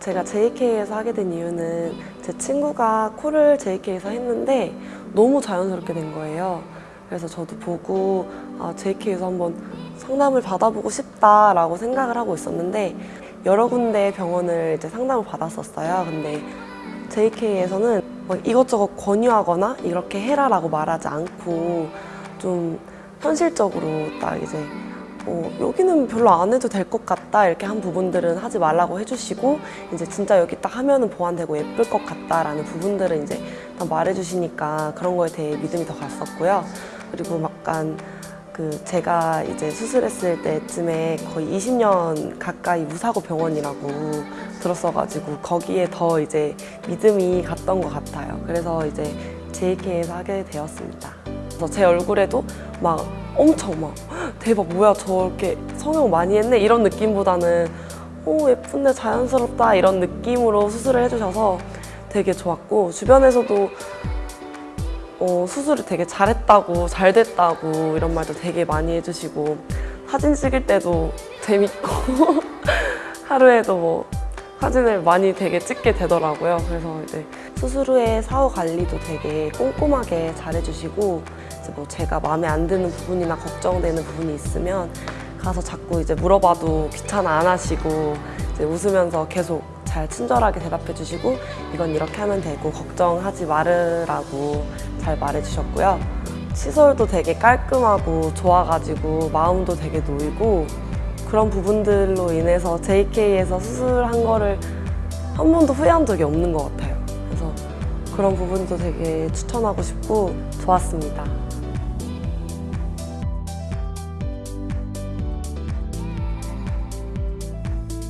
제가 JK에서 하게 된 이유는 제 친구가 코를 JK에서 했는데 너무 자연스럽게 된 거예요. 그래서 저도 보고 아, JK에서 한번 상담을 받아보고 싶다라고 생각을 하고 있었는데 여러 군데 병원을 이제 상담을 받았었어요. 근데 JK에서는 막 이것저것 권유하거나 이렇게 해라라고 말하지 않고 좀 현실적으로 딱 이제 어, 여기는 별로 안 해도 될 것 같다 이렇게 한 부분들은 하지 말라고 해주시고 이제 진짜 여기 딱 하면은 보완되고 예쁠 것 같다라는 부분들은 이제 다 말해주시니까 그런 거에 대해 믿음이 더 갔었고요. 그리고 약간 그 제가 이제 수술했을 때쯤에 거의 20년 가까이 무사고 병원이라고 들었어가지고 거기에 더 이제 믿음이 갔던 것 같아요. 그래서 이제 JK에서 하게 되었습니다. 그래서 제 얼굴에도 막 엄청 막 대박 뭐야 저렇게 성형 많이 했네 이런 느낌보다는 오 예쁜데 자연스럽다 이런 느낌으로 수술을 해주셔서 되게 좋았고 주변에서도 어, 수술을 되게 잘했다고 잘 됐다고 이런 말도 되게 많이 해주시고 사진 찍을 때도 재밌고 하루에도 뭐 사진을 많이 되게 찍게 되더라고요. 그래서 이제 수술 후에 사후 관리도 되게 꼼꼼하게 잘해주시고 이제 뭐 제가 마음에 안 드는 부분이나 걱정되는 부분이 있으면 가서 자꾸 이제 물어봐도 귀찮아 안 하시고 이제 웃으면서 계속 잘 친절하게 대답해 주시고 이건 이렇게 하면 되고 걱정하지 말으라고 잘 말해 주셨고요. 시설도 되게 깔끔하고 좋아가지고 마음도 되게 놓이고 그런 부분들로 인해서 JK에서 수술한 거를 한 번도 후회한 적이 없는 것 같아요. 그래서 그런 부분도 되게 추천하고 싶고 좋았습니다.